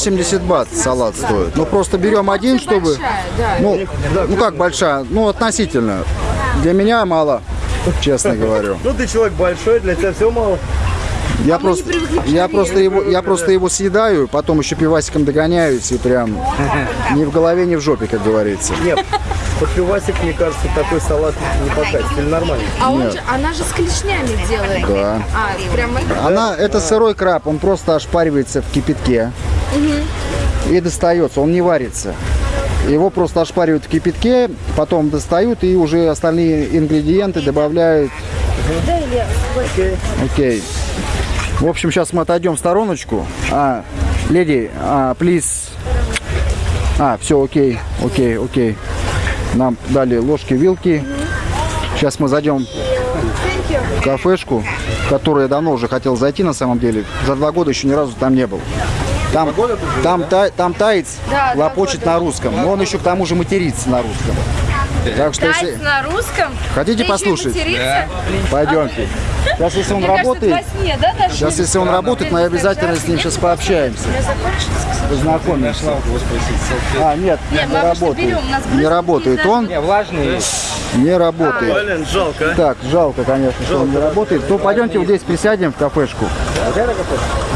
80 бат салат стоит. Ну просто берем один, чтобы... Большая, да. Ну, ну как большая? Ну относительно. Для меня мало, честно говорю. Ну ты человек большой, для тебя все мало. Я мы просто, я просто его, я просто его съедаю, потом еще пивасиком догоняюсь и прям ни в голове, ни в жопе, как говорится. Нет, под пивасик, мне кажется, такой салат не покатит. Или нормально? А он Нет. же, она же с клешнями делает. Да. А, прям? Она, это сырой краб, он просто ошпаривается в кипятке и достается, он не варится. Его просто ошпаривают в кипятке, потом достают и уже остальные ингредиенты добавляют. Окей. В общем, сейчас мы отойдем в стороночку. А, леди, а, please. А, все, окей, окей, окей. Нам дали ложки, вилки. Сейчас мы зайдем в кафешку, в которую я давно уже хотел зайти на самом деле. За два года еще ни разу там не был. Там, там, та- там таец Да, лопочет на русском, но он еще к тому же матерится на русском. Так что если... На русском? Хотите Да и послушать? материться? Пойдемте. Сейчас, если он Мне кажется, работает, во сне, да, сейчас, если он работает, мы обязательно с ним сейчас пообщаемся. Познакомимся. А, нет, Нет, не работает. Не работает он, Не, влажный. не работает. Блин, жалко. а. Так, жалко, конечно, что он не работает. То пойдемте вот здесь присядем в кафешку.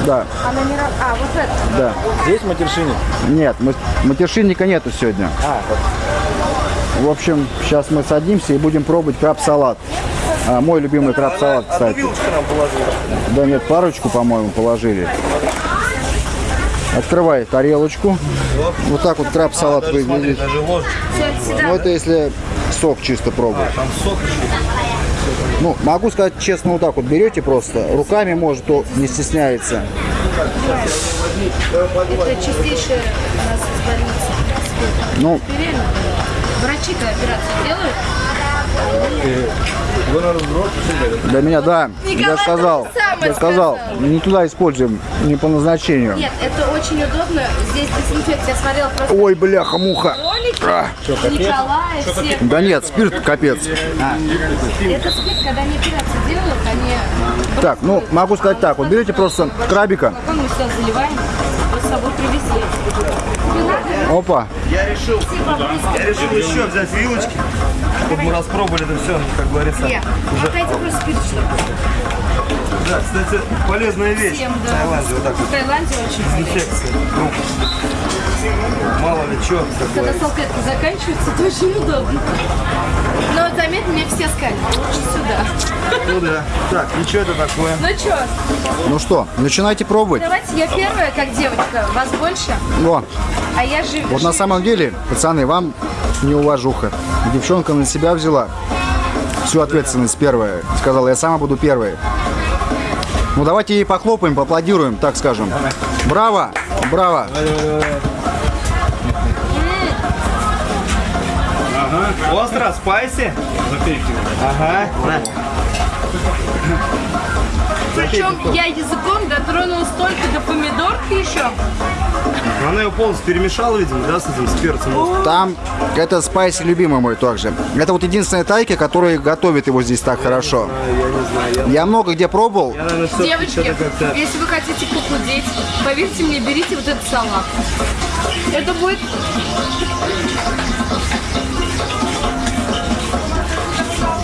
Да, Она не А, вот это. да. Здесь матершинник. Нет, ма- матершинника нету сегодня. А, вот. В общем, сейчас мы садимся и будем пробовать краб-салат. А, мой любимый краб-салат, кстати. нам положили. Да нет, парочку, по-моему, положили. Открывай тарелочку. Вот так вот краб-салат Даже смотри, выглядит. даже ложечка. Всё, сюда. Ну, это если сок чисто пробовать. Там сок еще. Ну, могу сказать честно, вот так вот берете просто. Руками, может, то не стесняется. Это чистейшая у нас из больницы. Ну. Врачи-то операцию делают. Для меня, да. Николай я сказал, я сказал, сказал. не туда используем, не по назначению. Нет, это очень удобно. Здесь дезинфекция. Я смотрела просто Ой, бляха-муха. Ролики. Николая, все. Да нет, спирт капец. Это спирт, когда они операцию делают, они... Так, ну, могу сказать так. Вот берете просто крабика. Потом мы сюда заливаем. Вот с собой привезли. Опа. Я решил, я решил еще взять вилочки, чтобы мы распробовали это все, как говорится. Нет. Отдайте просто спирт, чтобы. Да, кстати, полезная вещь Всем, в да. Таиланде, вот так вот. В Таиланде очень полезно. Мало ли что, Когда салфетка заканчивается, это очень удобно. Но вот заметь, мне все сказали, лучше сюда. Ну да. Так, и что это такое? Ну что, Ну что, начинайте пробовать. давайте я первая, как девочка, вас больше, О, а я же... вот на самом деле, пацаны, вам не уважуха. Девчонка на себя взяла всю ответственность первая. Сказала, я сама буду первой. Ну давайте ей похлопаем, поаплодируем, так скажем. Браво! Браво! Остро, спайси? Ага. На. Причем я языком дотронулась только до помидорки еще. Она его полностью перемешала, видимо, да, с этим, с перцем. Там, это спайси любимый мой также. Это вот единственная тайка, которая готовит его здесь так хорошо. Я не знаю, я, Я много где пробовал. я наверное, Девочки, если вы хотите похудеть, поверьте мне, берите вот этот салат. Это будет...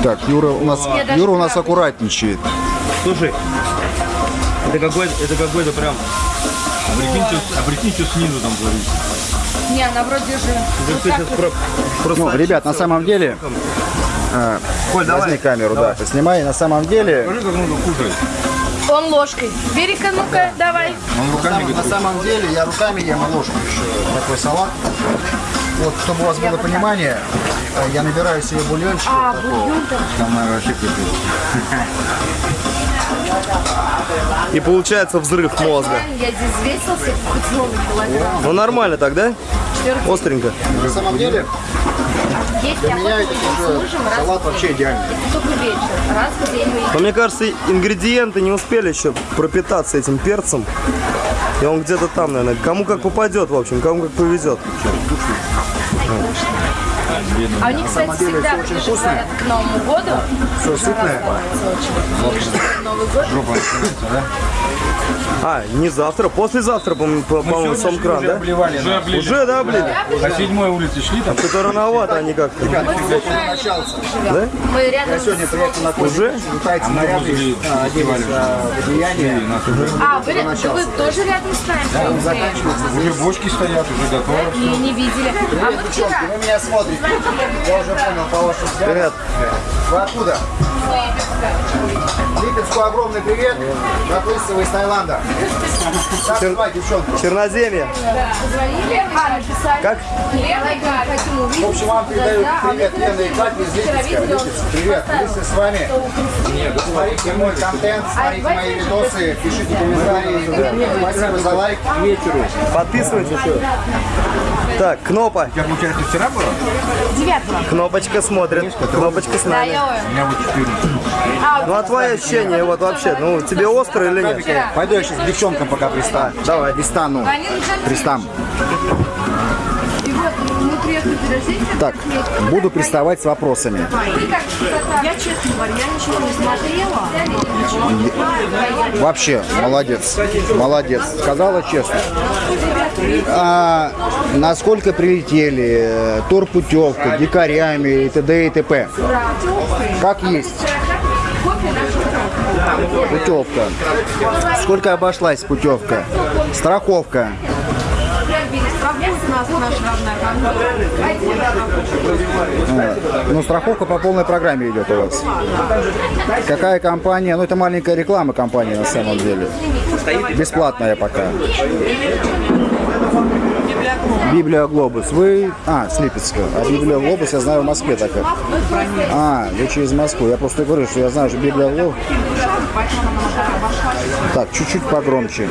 Так, Юра у нас, Юра у нас аккуратничает. Слушай, это какой-то, это какой-то прям... А прикинь, что, а прикинь, что снизу там творится. Не, она вроде же... Вот так вот. про, просто Ну, ребят, на самом деле, Коль, давай. возьми камеру, да, поснимай. На самом деле, Покажи, как кушать. Он ложкой. Бери-ка, ну-ка, давай. Он руками на готовит. самом деле я руками ем ложку еще такой салат. Вот, чтобы у вас было понимание, э, я набираю себе бульончик. А, вот бульон-то. Там надо вообще кипит. И получается взрыв мозга. Я здесь взвесился, хоть новый килограмм. Ну нормально так, да? Остренько. На самом деле, Есть для меня это салат вообще идеальный. Это только вечер, раз в день мы Но мне кажется, ингредиенты не успели еще пропитаться этим перцем. И он где-то там, наверное. Кому как попадет, в общем, кому как повезет. А у них, кстати, всегда говорят, к Новому году. Все сытное? Новый год. Жопа начинается, да? А, не завтра, послезавтра, по- по- по-моему, Сомкран, Уже да? обливали. Уже облили. Уже, да, блин? На седьмой улице шли там. Что-то рановато они как-то. Мы рядом с... Сегодня приехал на Уже? Летайте мы наряды, а, оделись в одеяние. Уже, А, вы, вы тоже рядом с нами? уже бочки стоят, уже готовы. Не, не видели. А мы вчера. Вы меня смотрите. Я уже понял по вашим взглядам. Привет. Вы откуда? Липецку огромный привет. Записывай из Таиланда. Звать, девчонку? Черноземье. Позвонили, а, написали. Как? Лена, хотим увидеть. В общем, вам передают Да, а привет мы Лена и Катя из Липецка. Липецк, привет. Если с вами. Смотрите мой контент, смотрите мои видосы, пишите комментарии. Спасибо за лайк. Вечеру. Подписывайтесь. Так, Кнопа. У тебя, получается, вчера было? Девятого. Кнопочка смотрит. Кнопочка с Да, нами. я У меня вот 14. Ну а твои ощущения вот вообще, ну тебе остро или нет? Пойду я сейчас к девчонкам пока пристану. Давай. Пристану. они Так, буду приставать с вопросами. Я, честно говоря, я ничего не смотрела. Вообще, молодец. Молодец. Сказала честно. А, насколько прилетели, э, турпутевка, дикарями и т.д. и т.п. Как есть. Путевка. Сколько обошлась путевка? Страховка. А, Ну, страховка по полной программе идет у вас. Какая компания? Ну, это маленькая реклама компании на самом деле. Бесплатная пока. Библия Глобус. Вы... А, с Липецка. А Библия Глобус, я знаю, в Москве такая. А, вы через Москву. Я просто говорю, что я знаю, что Библия Глобус... Так, чуть-чуть погромче.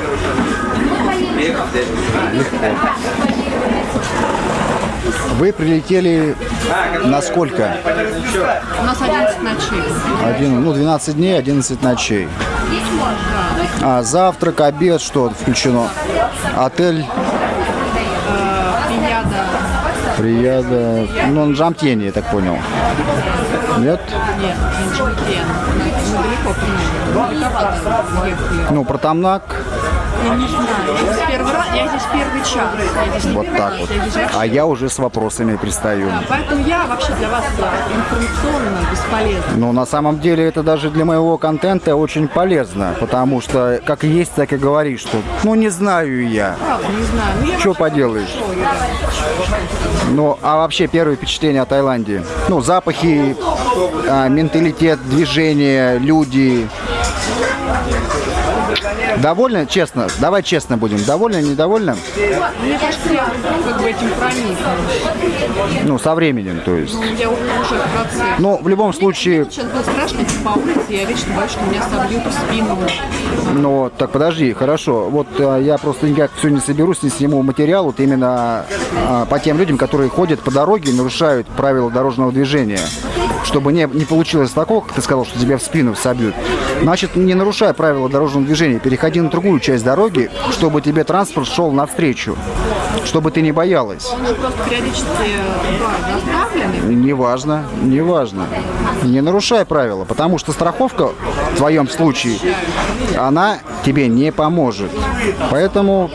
Вы прилетели на сколько? У нас 11 ночей. Один, ну, 12 дней, 11 ночей. А завтрак, обед, что включено? Отель Пиньяда. Прияда, ну, на Джамтьене, я так понял. Нет? Нет, Пиньяда. Далековато ехали. Я не знаю. Я здесь первый раз, я здесь первый час. Я здесь вот первый так раз, вот. я здесь А я уже с вопросами пристаю. Да, Поэтому я вообще для вас да, информационно бесполезна. Ну, на самом деле, это даже для моего контента очень полезно, потому что, как есть, так и говоришь, что, ну, не знаю я. Правда, не знаю. Ну, я Что поделаешь? хорошо, Ну, а вообще первые впечатления о Таиланде? Ну, запахи, а, менталитет, движение, люди. Довольны? Честно? Давай честно будем. Довольны, недовольны? Мне кажется, я как бы этим проникнусь. Ну, со временем, то есть. Ну, я уже в процессе. Ну, в любом случае, Сейчас будет страшно идти по улице, я вечно боюсь, что меня собьют в спину. ну, так подожди, хорошо. Вот а, я просто никак все не соберусь, не сниму материал вот именно а, по тем людям, которые ходят по дороге и нарушают правила дорожного движения. Чтобы не, не получилось такого, как ты сказал, что тебя в спину собьют. Значит, не нарушай правила дорожного движения, переходи на другую часть дороги, чтобы тебе транспорт шел навстречу, чтобы ты не боялась. Неважно, неважно. Не нарушай правила, потому что страховка в твоем случае, она тебе не поможет. Поэтому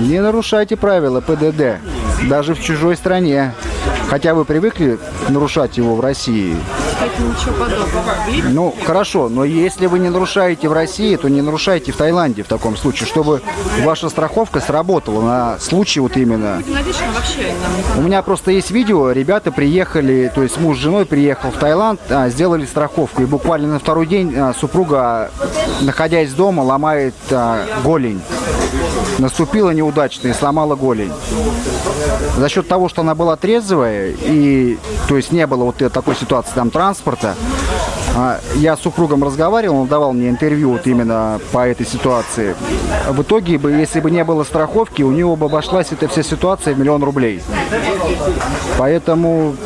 не нарушайте правила ПДД, даже в чужой стране. Хотя вы привыкли нарушать его в России. Кстати, ничего подобного. Ну, хорошо, но если вы не нарушаете в России, то не нарушайте в Таиланде в таком случае, чтобы ваша страховка сработала на случай вот именно У меня просто есть видео, ребята приехали, то есть муж с женой приехал в Таиланд, а, сделали страховку, и буквально на второй день а, супруга, находясь дома, ломает а, голень. Наступила неудачно и сломала голень. За счет того, что она была трезвая, и то есть не было вот такой ситуации там транспорта, а, я с супругом разговаривал, он давал мне интервью вот именно по этой ситуации. В итоге, бы, если бы не было страховки, у него бы обошлась эта вся ситуация в миллион рублей. Поэтому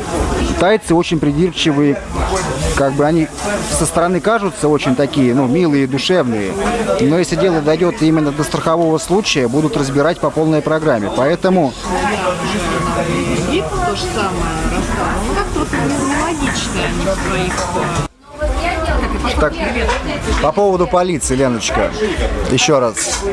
тайцы очень придирчивые, как бы они со стороны кажутся очень такие, ну, милые, душевные. Но если дело дойдет именно до страхового случая, будут разбирать по полной программе. Поэтому то же Так, по поводу полиции, Леночка, еще раз.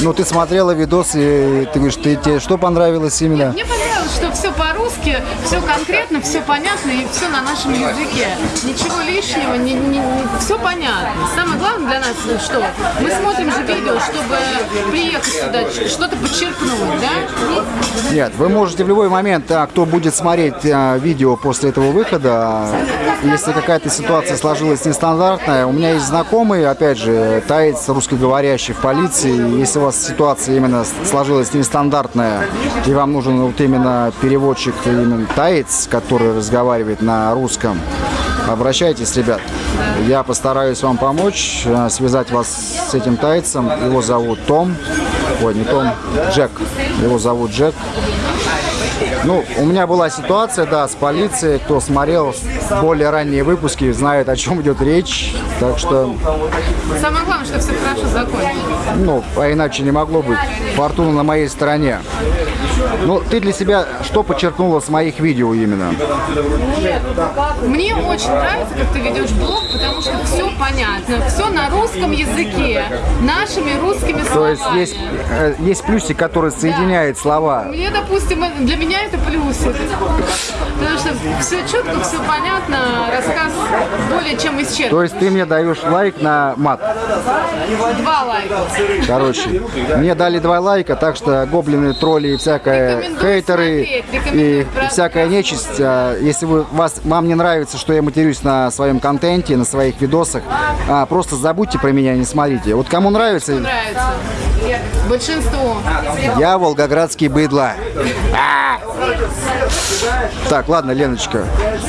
Ну, ты смотрела видос, и ты говоришь, ты, тебе что понравилось именно? Мне понравилось, что все по-русски, все конкретно, все понятно и все на нашем языке. Ничего лишнего, все понятно. Самое главное для нас, ну, что мы смотрим же видео, чтобы приехать сюда, что-то подчеркнуть, да? Нет, вы можете в любой момент, а, кто будет смотреть а, видео после этого выхода, а, если какая-то ситуация сложилась нестандартная, у меня есть знакомый, опять же, таец русскоговорящий в полиции, если у вас ситуация именно сложилась нестандартная, и вам нужен вот именно переводчик, именно таец, который разговаривает на русском, обращайтесь, ребят. Я постараюсь вам помочь, э, связать вас с этим тайцем. Его зовут Том. Ой, не Том, Джек. Его зовут Джек. Ну, у меня была ситуация, да, с полицией. Кто смотрел более ранние выпуски, знает, о чем идет речь. Так что, Самое главное, что все хорошо закончилось. ну, а иначе не могло быть. Фортуна на моей стороне. Ну, ты для себя что подчеркнула с моих видео именно? Мне очень нравится, как ты ведешь блог, потому что все понятно, все на русском языке, нашими русскими словами. То есть есть, э, есть плюсик, который соединяет слова. Мне, допустим, это- для меня это плюсик. Потому что все четко, все понятно, рассказ более чем исчерпан. То есть ты мне даешь лайк на мат. Два лайка. Короче, мне дали два лайка, так что гоблины, тролли и всякое хейтеры смотреть, и всякая нечисть. а, Если вы, вас, вам не нравится, что я матерюсь на своем контенте, на своих видосах, а, просто забудьте про меня, не смотрите. Вот кому нравится, Нравится. Большинству. я волгоградский быдло. А! Так, ладно, Леночка,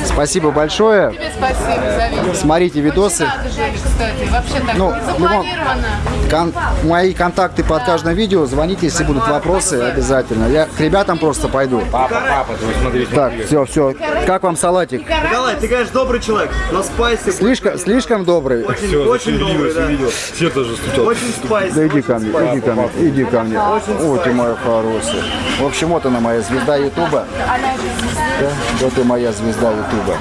спасибо большое. Тебе спасибо за видео. Смотрите видосы. Кстати. Вообще так Ну, любом- запланировано. Кон- мои контакты под каждым видео. Звоните, если будут вопросы, обязательно. Я к ребятам просто пойду. Папа, папа, ты смотри. Так, все, все. Как вам салатик? Николай, ты, конечно, добрый человек, но спайси Слишком, слишком добрый. очень, Все, очень добрый, да. Все тоже стучат. Очень спайси. Да иди ко мне, иди ко мне, иди ко мне. Вот ты моя хорошая. В общем, вот она моя звезда Ютуба. Да, вот и моя звезда Ютуба.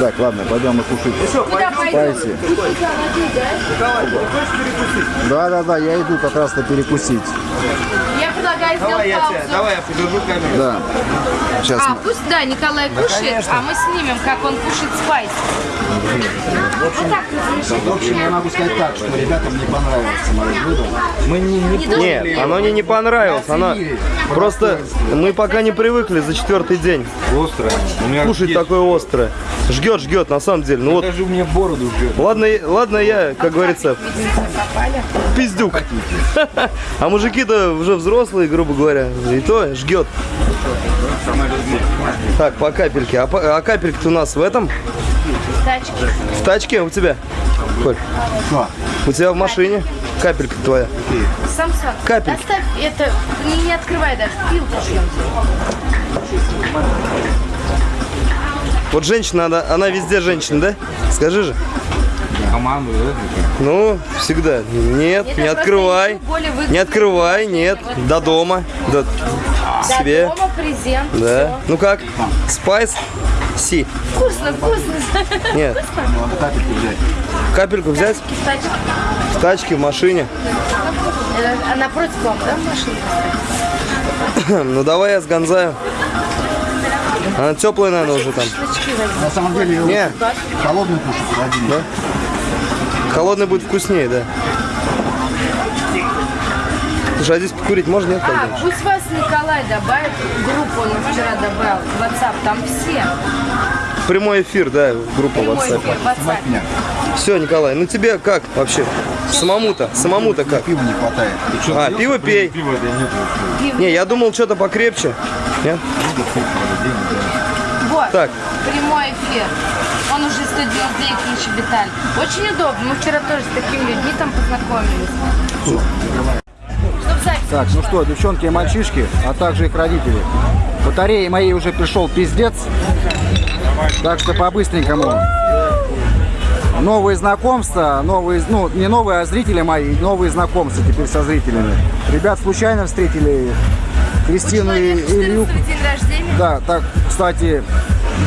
Так, ладно, пойдем мы кушать. Спайси. Да, да, да, я иду как раз-то перекусить. Я предлагаю сделать Давай я, тебя, давай я придержу камеру. Да. Сейчас А, пусть, да, Николай кушает, а мы снимем, как он кушает спайс. В общем, я могу сказать так, что ребятам не понравится мое блюдо. Мы не, не Нет, оно мне не понравилось. Оно просто мы пока не привыкли за четвертый день Острое. У меня кушать есть. такое острое. Жгет, жгет, на самом деле. Ну вот, Даже у меня бороду. Ладно, ладно, я, как говорится, пиздюк. А мужики-то уже взрослые, грубо говоря. И то жгет. Так, по капельке. А, по- а капелька-то у нас в этом? Тачки. В тачке у тебя? Коль, у тебя в машине? Капелька твоя. Самсон. Капельки. Оставь это, не, не открывай даже, пилку жьем. Вот женщина, она, она везде женщина, да? Скажи же. Команду, да? Ну, всегда. Нет, Это не открывай. Не открывай, нет. До дома. До До себе. дома презент. Да. Ну как? Спайс? Си. Вкусно, вкусно. Нет. Капельку взять. Капельку взять? Тачки. В тачке, в машине. Это, а напротив вам, да, машина? Ну давай я сгонзаю. Она теплая, наверное, уже там. На самом деле, Не, холодный кушать один. Да? холодный будет вкуснее, да. Слушай, а здесь покурить можно, нет? А, думаешь? пусть вас Николай добавит, группу он вчера добавил, в WhatsApp, там все. Прямой эфир, да, группа Прямой WhatsApp. эфир, WhatsApp. Все, Николай, ну тебе как вообще? Самому-то, самому-то как? Пива не хватает. А, пиво пей. Пиво это нет. Не, я думал что-то покрепче. Нет? Вот, Так. прямой эфир. Он уже 199 тысяч Виталь. Очень удобно. Мы вчера тоже с такими людьми там познакомились. Так, ну что, девчонки и мальчишки, а также их родители. Батареи моей уже пришел пиздец. Так что по-быстренькому. Новые знакомства, новые, ну, не новые, а зрители мои, новые знакомства теперь со зрителями. Ребят случайно встретили Кристину и Илью. день рождения. Да, так, кстати,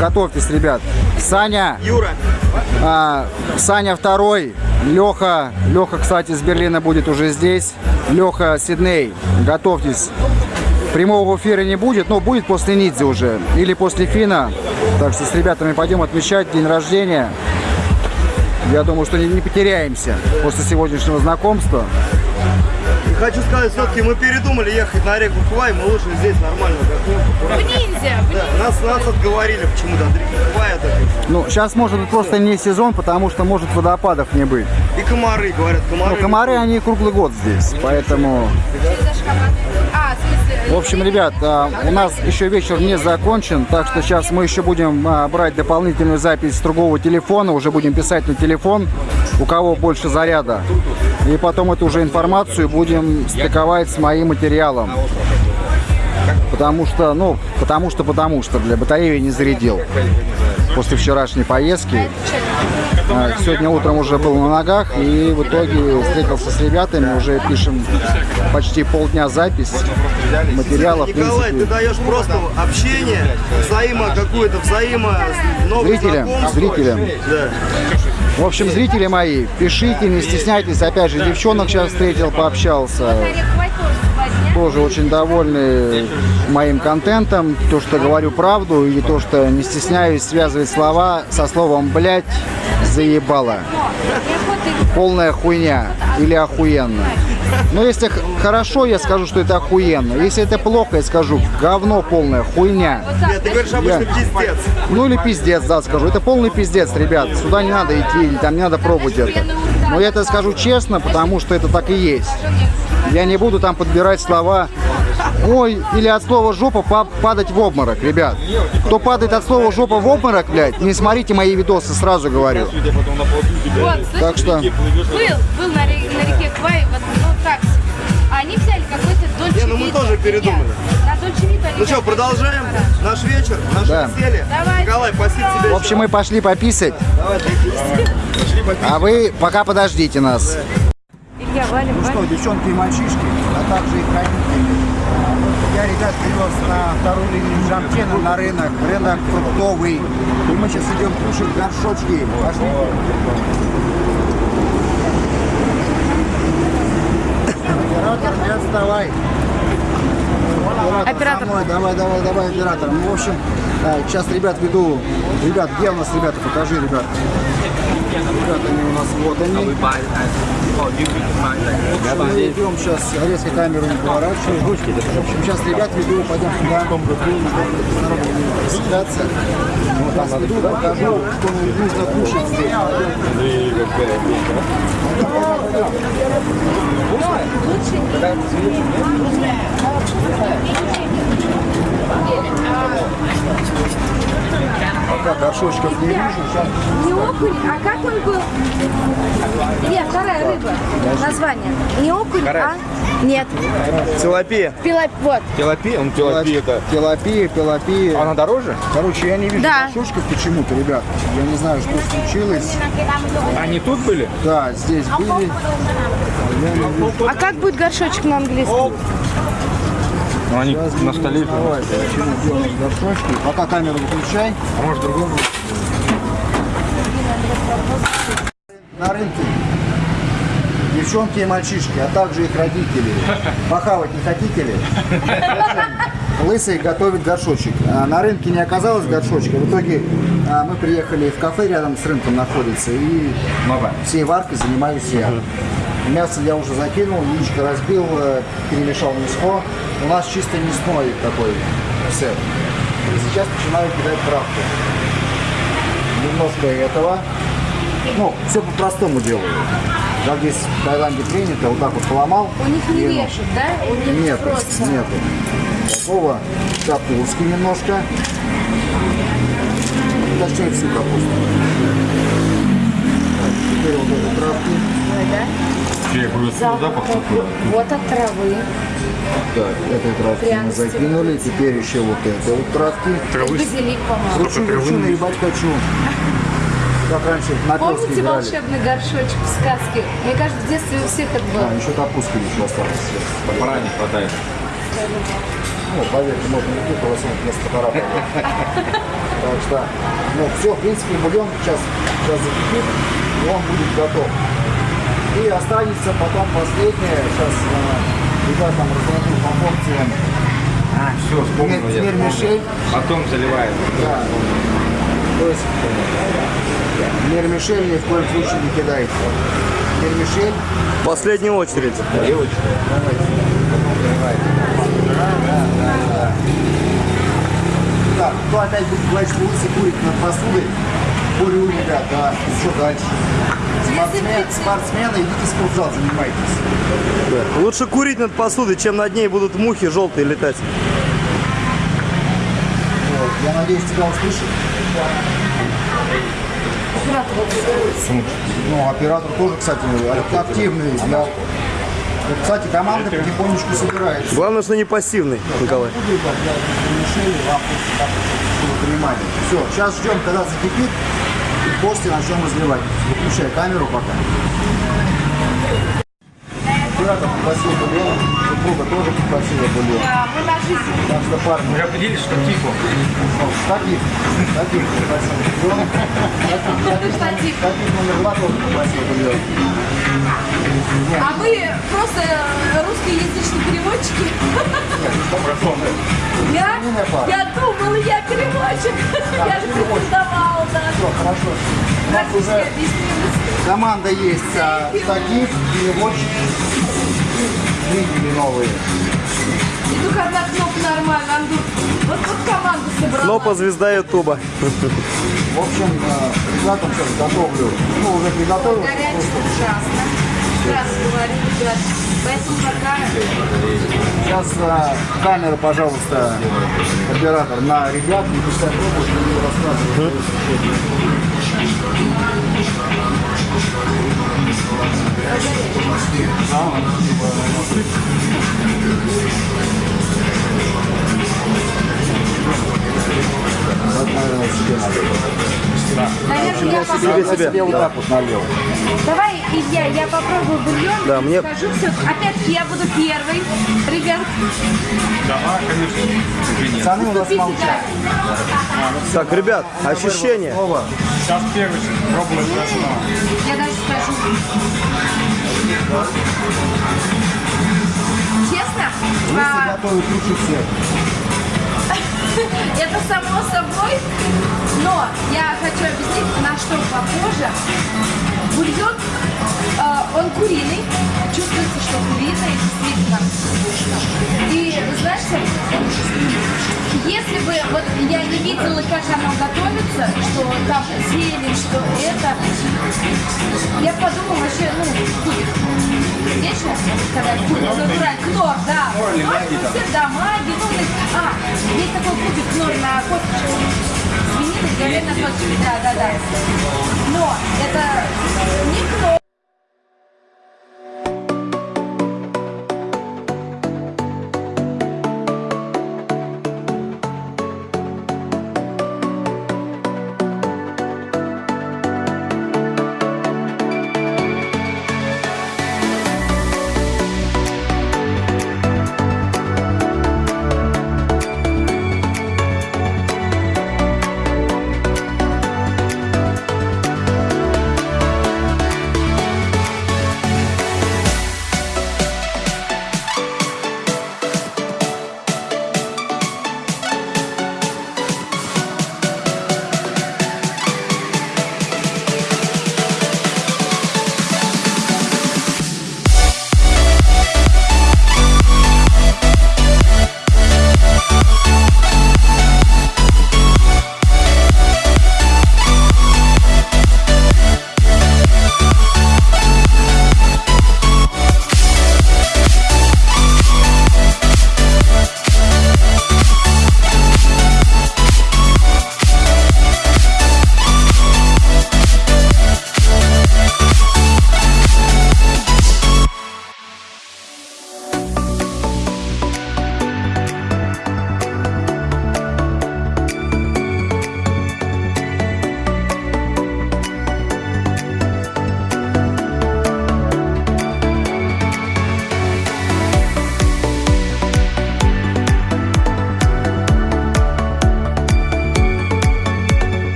готовьтесь, ребят. Саня, Юра, а, Саня второй, Леха, Леха, кстати, из Берлина будет уже здесь. Леха Сидней, готовьтесь. Прямого эфира не будет, но будет после Нидзи уже. Или после Фина. Так что с ребятами пойдем отмечать день рождения. Я думаю, что не, не потеряемся после сегодняшнего знакомства. и хочу сказать, все-таки мы передумали ехать на реку Квай, мы лучше здесь нормально отдохнем. В ниндзя. Да, нас, нас отговорили почему-то от реки Квай отдохнуть. Ну, сейчас может быть просто не сезон, потому что может водопадов не быть. И комары, говорят, комары. Ну, комары, они круглый год здесь, поэтому... А, в общем, ребят, а, у нас еще вечер не закончен, так что сейчас мы еще будем а, брать дополнительную запись с другого телефона, уже будем писать на телефон, у кого больше заряда. И потом эту уже информацию будем стыковать с моим материалом. Потому что, ну, потому что, потому что, для батареи не зарядил после вчерашней поездки. А, Сегодня утром уже был на ногах и в итоге встретился с ребятами, уже пишем почти полдня запись материала, в Николай, ты даешь просто общение, взаимо какую-то, взаимо Зрителям, зрителям. Да. В общем, зрители мои, пишите, не стесняйтесь. Опять же, девчонок сейчас встретил, пообщался. Тоже очень довольны моим контентом. То, что говорю правду, и то, что не стесняюсь связывать слова со словом «блядь», «заебало». Полная хуйня или охуенно. Но если хорошо, я скажу, что это охуенно. Если это плохо, я скажу говно полная, хуйня. Нет, ты говоришь обычно пиздец. Ну или пиздец, да, скажу. Это полный пиздец, ребят. Сюда не надо идти, или там не надо пробовать это. Но я это скажу честно, потому что это так и есть. Я не буду там подбирать слова Ой, или от слова жопа па- падать в обморок, ребят. Кто падает от слова жопа в обморок, блядь, не смотрите мои видосы, сразу говорю. Вот, Так что, был, был на, на реке Квай, вот, ну, такси. А они взяли какой-то Дольче Не, ну мы Вита. тоже передумали. На Дольче Вита Ну что, продолжаем наш вечер, наше Да. веселье. Давай. Николай, спасибо тебе. в общем, мы пошли пописать, а вы пока подождите нас. Илья, валим, Ну что, девчонки и мальчишки, а также их родители. Я ребят привез на вторую линию Жамтена на рынок, рынок фруктовый. И мы сейчас идем кушать горшочки. Пошли. Оператор, не отставай. Оператор. со мной. Давай, давай, давай, оператор. Ну, в общем, а, сейчас ребят веду. Ребят, где у нас ребята? Покажи, ребят. Ребята, они у нас вот они. Мы идем сейчас, резко камеру не поворачиваем. В общем, сейчас ребят веду, пойдем туда. Будем рассекаться. Вот нас веду, покажу, что нужно кушать здесь. Пока горшочков не вижу, Не окунь, а как он был? Илья, вторая рыба. Название. Не окунь, а? Нет. Тилапия. Пила... Вот. Телопия? Он телопия это. Пелопия, пелопия. Она дороже? Короче, я не вижу Да. горшочков почему-то, ребят. Я не знаю, что случилось. Они тут были? Да, здесь были. А как будет горшочек на английском? Ну, они Сейчас на столе. почему делают горшочки. Пока камеру выключай. А может другому? На рынке девчонки и мальчишки, а также их родители. Похавать не хотите ли? Лысый готовит горшочек. А На рынке не оказалось горшочка. В итоге а, мы приехали в кафе рядом с рынком находится и всей варкой занимаюсь я. Мясо я уже закинул, яичко разбил, э, перемешал мяско. У нас чисто мясной такой сет. И сейчас начинаю кидать травку. Немножко этого. Ну, все по-простому делаю. Как здесь в Таиланде принято, вот так вот поломал. У них не и, ну, режут, да? У них Нет, просто. нету. Такого капустки немножко. Точнее всю капусту. Так, теперь вот эти травки. Ой, да? Я говорю, запах такой. Вот от травы. Так, этой травки мы закинули. Теперь еще вот этой вот травки. Базилик, по-моему. Хочу, хочу, наебать хочу. Как раньше на Помните играли. волшебный горшочек в сказке? Мне кажется, в детстве у всех это было. А, еще капустка еще осталась. Пора не хватает. Ну, поверьте, можно не только лосинок вместо фотографа. Так что, ну, все, в принципе, бульон сейчас, сейчас закипит, и он будет готов. И останется потом последнее, сейчас э, ребятам разложу по порциям. А, все, вспомнил я. Мир Мишель. Потом заливает. Да. То есть Мир Мишель ни в коем случае не кидайте. Мир Мишель. Последняя очередь. Так, кто опять будет говорить, что улицы курит над посудой, курю, ребят, да, что дальше? Спортсмен, спортсмены, идите спортзал, занимайтесь. Да. Лучше курить над посудой, чем над ней будут мухи желтые летать. Вот, Я надеюсь, тебя услышат. Ну, оператор тоже, кстати, активный. Я- Кстати, команда потихонечку собирается. Главное, что не пассивный, Николай. Понимание. Все, сейчас ждем, когда закипит, и после начнем разливать. Выключай камеру пока. Оператор попросил бульон, супруга тоже попросила бульон. Да, мы на жизнь. Так что, парни, Вы определились, что типа. таких, таких попросил бульон. Таких номер два тоже попросил бульон. А вы просто русскоязычные переводчики? Я? Я думала, я переводчик. Я же претендовала, да. Все, хорошо. У нас Практически уже команда есть, а, таких, переводчик, видели новые. И только одна кнопка нормально. Вот, вот команда собрала. Кнопа звезда Ютуба. В общем, ребятам сейчас готовлю. Ну, уже приготовил. Горячий ужасно. Сразу говорю, ребят. Поэтому пока Сейчас э, камера, пожалуйста, оператор на ребят. Не пускай пробуют, не рассказывают. Наверное, я попробую. себе. себе вот так вот налил. Давай, Илья, я попробую бульон. Да, мне- Скажу все. Опять-таки я буду первый. Ребят, Да, конечно. Пацаны у нас молчат. Так, ребят, ощущения. Сейчас первый пробовать. Я даже скажу. Честно? Если а, готовят лучше всех. Это само собой, но я хочу объяснить, на что похоже. Бульон, э, он куриный, чувствуется, что куриный, действительно вкусно. И знаете, если бы, вот я не видела, как оно готовится, что там зелень, что это, я подумала вообще, ну. Вечно, когда кубик, натуральный, кнор, да. Кнор, ну, все, да, маги, ну, есть, а, есть такой кубик кнор на косточке. Свинины, говядина, да, да, да. Но это не кнор,